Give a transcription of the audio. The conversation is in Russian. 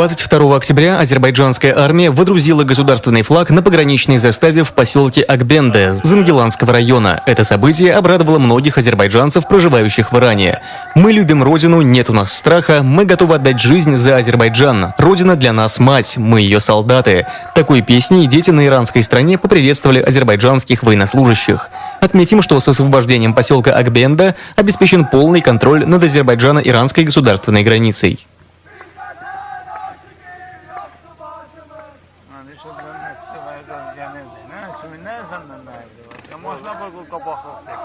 22 октября азербайджанская армия водрузила государственный флаг на пограничной заставе в поселке Акбенде Зангеланского района. Это событие обрадовало многих азербайджанцев, проживающих в Иране. «Мы любим родину, нет у нас страха, мы готовы отдать жизнь за Азербайджан. Родина для нас мать, мы ее солдаты». Такой песней дети на иранской стране поприветствовали азербайджанских военнослужащих. Отметим, что с освобождением поселка Акбенда обеспечен полный контроль над Азербайджано-иранской государственной границей. Można było go pochopить.